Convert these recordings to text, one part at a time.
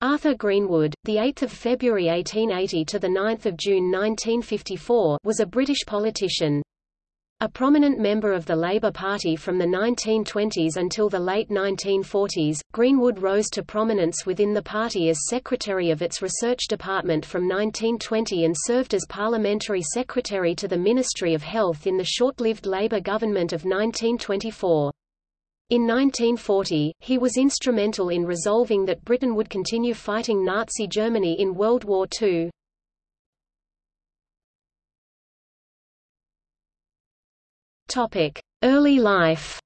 Arthur Greenwood, the 8th of February 1880 to the 9th of June 1954, was a British politician. A prominent member of the Labour Party from the 1920s until the late 1940s, Greenwood rose to prominence within the party as secretary of its research department from 1920 and served as parliamentary secretary to the Ministry of Health in the short-lived Labour government of 1924. In 1940, he was instrumental in resolving that Britain would continue fighting Nazi Germany in World War II. Early life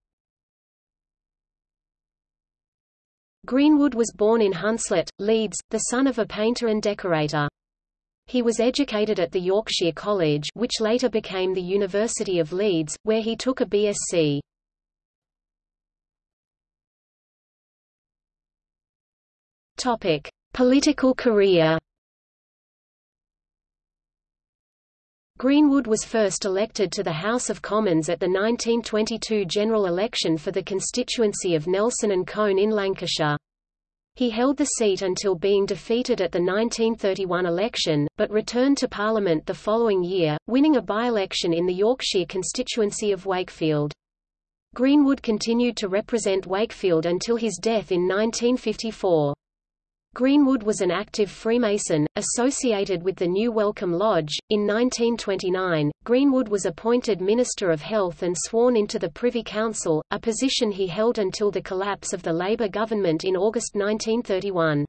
Greenwood was born in Hunslet, Leeds, the son of a painter and decorator. He was educated at the Yorkshire College which later became the University of Leeds, where he took a BSc. Topic: Political career. Greenwood was first elected to the House of Commons at the 1922 general election for the constituency of Nelson and Colne in Lancashire. He held the seat until being defeated at the 1931 election, but returned to Parliament the following year, winning a by-election in the Yorkshire constituency of Wakefield. Greenwood continued to represent Wakefield until his death in 1954. Greenwood was an active Freemason, associated with the New Welcome Lodge. In 1929, Greenwood was appointed Minister of Health and sworn into the Privy Council, a position he held until the collapse of the Labour government in August 1931.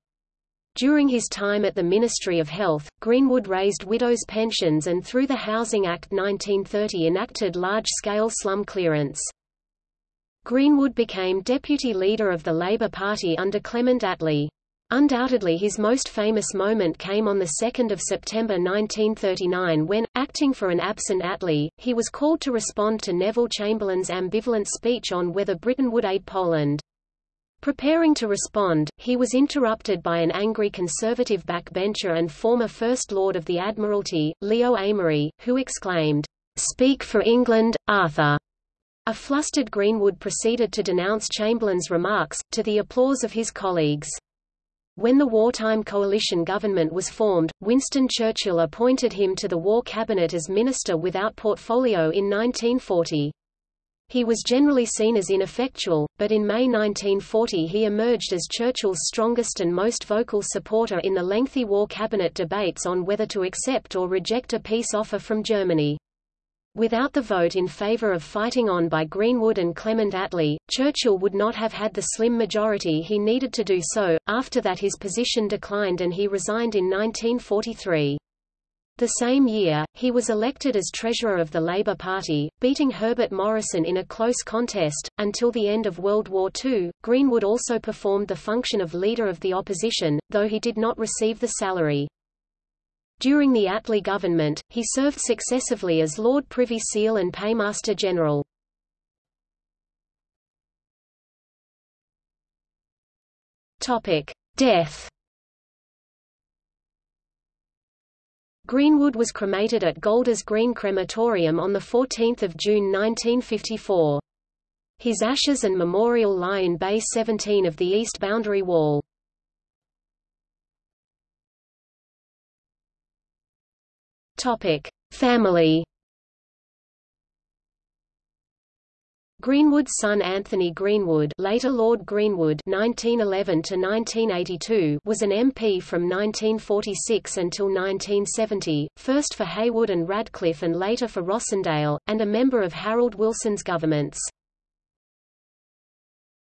During his time at the Ministry of Health, Greenwood raised widows' pensions and through the Housing Act 1930 enacted large-scale slum clearance. Greenwood became deputy leader of the Labour Party under Clement Attlee. Undoubtedly his most famous moment came on 2 September 1939 when, acting for an absent Attlee, he was called to respond to Neville Chamberlain's ambivalent speech on whether Britain would aid Poland. Preparing to respond, he was interrupted by an angry conservative backbencher and former First Lord of the Admiralty, Leo Amery, who exclaimed, "'Speak for England, Arthur!' A flustered Greenwood proceeded to denounce Chamberlain's remarks, to the applause of his colleagues. When the wartime coalition government was formed, Winston Churchill appointed him to the War Cabinet as Minister without portfolio in 1940. He was generally seen as ineffectual, but in May 1940 he emerged as Churchill's strongest and most vocal supporter in the lengthy War Cabinet debates on whether to accept or reject a peace offer from Germany. Without the vote in favour of fighting on by Greenwood and Clement Attlee, Churchill would not have had the slim majority he needed to do so. After that his position declined and he resigned in 1943. The same year, he was elected as treasurer of the Labour Party, beating Herbert Morrison in a close contest. Until the end of World War II, Greenwood also performed the function of leader of the opposition, though he did not receive the salary. During the Attlee government, he served successively as Lord Privy Seal and Paymaster General. Death Greenwood was cremated at Golders Green Crematorium on 14 June 1954. His ashes and memorial lie in Bay 17 of the east boundary wall. Topic: Family. Greenwood's son Anthony Greenwood, later Lord Greenwood (1911–1982), was an MP from 1946 until 1970, first for Heywood and Radcliffe and later for Rossendale, and a member of Harold Wilson's governments.